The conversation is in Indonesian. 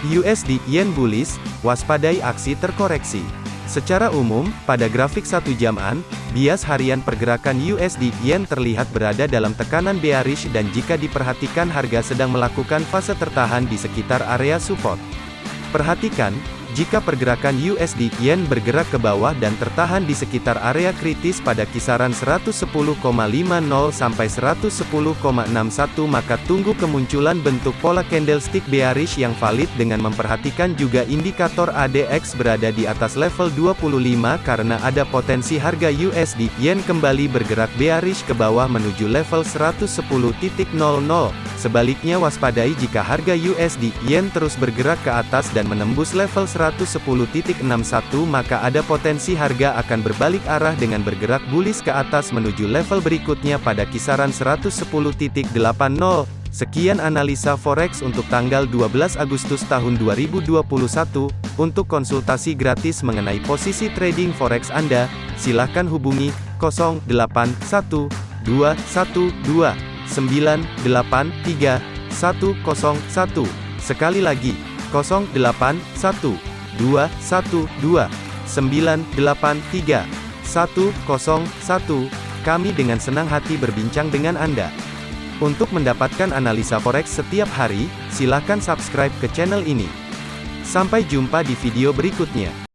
USD Yen bullish, waspadai aksi terkoreksi. Secara umum, pada grafik satu jaman, bias harian pergerakan USD Yen terlihat berada dalam tekanan bearish dan jika diperhatikan harga sedang melakukan fase tertahan di sekitar area support. Perhatikan, jika pergerakan USD Yen bergerak ke bawah dan tertahan di sekitar area kritis pada kisaran 110,50 sampai 110,61 maka tunggu kemunculan bentuk pola candlestick bearish yang valid dengan memperhatikan juga indikator ADX berada di atas level 25 karena ada potensi harga USD Yen kembali bergerak bearish ke bawah menuju level 110.00. Sebaliknya waspadai jika harga USD Yen terus bergerak ke atas dan menembus level 110.61 maka ada potensi harga akan berbalik arah dengan bergerak bullish ke atas menuju level berikutnya pada kisaran 110.80. Sekian analisa forex untuk tanggal 12 Agustus tahun 2021. Untuk konsultasi gratis mengenai posisi trading forex Anda, silakan hubungi 081212983101. Sekali lagi, 0812 212 983 101. Kami dengan senang hati berbincang dengan Anda. Untuk mendapatkan analisa forex setiap hari, silakan subscribe ke channel ini. Sampai jumpa di video berikutnya.